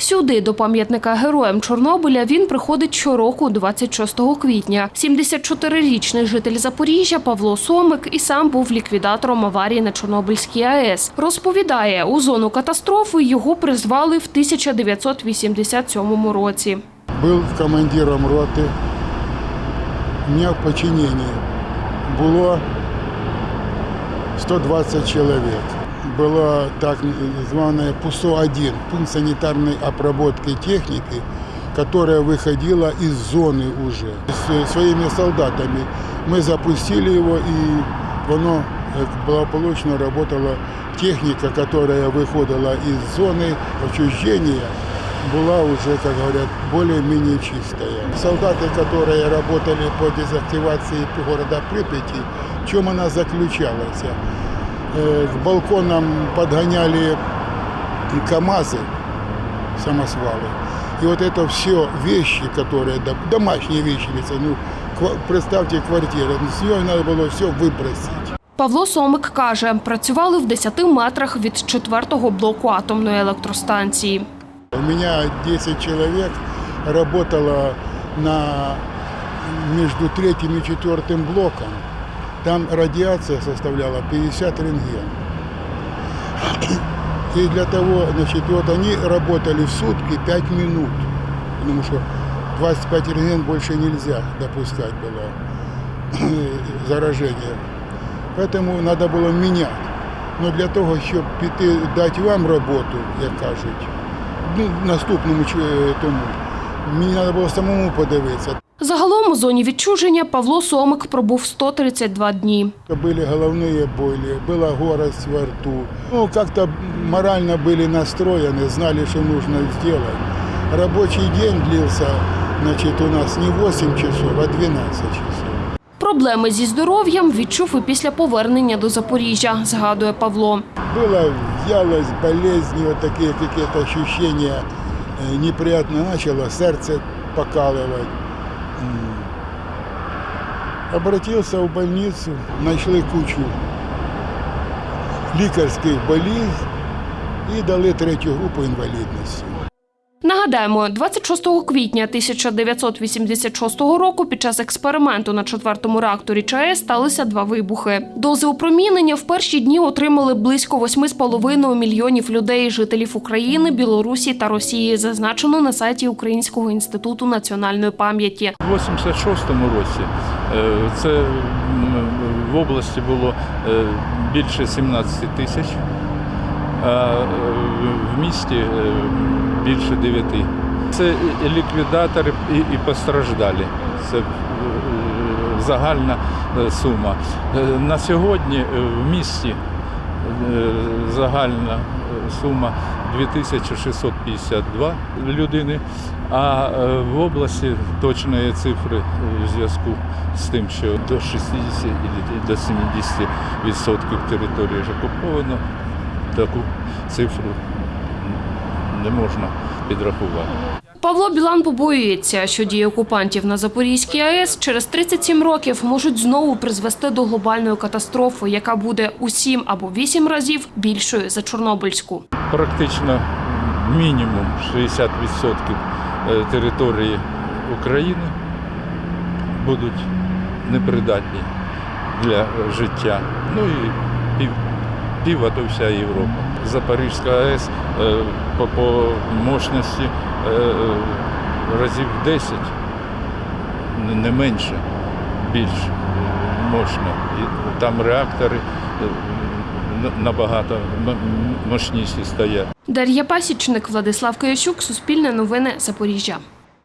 Сюди, до пам'ятника героям Чорнобиля, він приходить щороку 26 квітня. 74-річний житель Запоріжжя Павло Сомик і сам був ліквідатором аварії на Чорнобильській АЕС. Розповідає, у зону катастрофи його призвали в 1987 році. Был командиром роты. У меня в подчинении было 120 человек. Было так званое ПУСО-1, пункт санитарной обработки техники, которая выходила из зоны уже. С своими солдатами мы запустили его, и оно э, благополучно работала техника, которая выходила из зоны отчуждения, была уже, как говорят, более-менее чистая. Солдаты, которые работали по дезактивации города Припяти, в чем она заключалась? Э, К балконам подгоняли КАМАЗы, самосвалы. И вот это все вещи, которые, дом- домашние вещи, ведь, ну, ква- представьте квартиру, с нее надо было все выбросить. Павло Сомик каже, працювали в 10 метрах від четвертого блоку атомної електростанції. У меня 10 человек работало на, между третьим и четвертым блоком. Там радиация составляла 50 рентген. И для того, значит, вот они работали в сутки 5 минут. Потому что 25 рентген больше нельзя допускать было заражение. Поэтому надо было менять. Но для того, піти дати вам роботу, як кажуть, ну, наступному тому, мені треба було самому подивитися. Загалом у зоні відчуження Павло Сомик пробув 132 дні. Были головные боли, была горость во рту. Ну, как-то морально были настроены, знали, что нужно сделать. Рабочий день длился, значит, у нас не 8 часов, а 12 часов. Проблеми зі здоров'ям відчув і після повернення до Запоріжжя, згадує Павло. Была вялость, болезни, вот такие какие-то ощущения э, неприятно начало, сердце покалывать. М. Обратился в больницу, нашли кучу лікарських болезнь і дали третю групу інвалідності. Нагадаємо, 26 квітня 1986 року під час експерименту на четвертому реакторі ЧАЕС сталися два вибухи. Дози опромінення в перші дні отримали близько 8,5 мільйонів людей, жителів України, Білорусі та Росії, зазначено на сайті Українського інституту національної пам'яті. У 86-му році е, це в області було е, більше 17 тисяч, е, в місті е, більше 9. Це ліквідатори і, постраждалі. Це е, загальна сума. На сьогодні в місті загальна сума 2652 людини, а в області точної цифри в зв'язку з тим, що до 60 і до 70 відсотків території ж окуповано, таку цифру не можна підрахувати. Павло Білан побоюється, що дії окупантів на Запорізькій АЕС через 37 років можуть знову призвести до глобальної катастрофи, яка буде у 7 або 8 разів більшою за Чорнобильську. Практично мінімум 60% е, території України будуть непридатні для життя. Ну і пів, пів а то вся Європа. Запорізька АЕС е, по, по мощності е, е, разів 10, не- менше, більш мощно. І там реактори набагато мощніші стоять. Дар'я Пасічник, Владислав Киящук, Суспільне новини, Запоріжжя.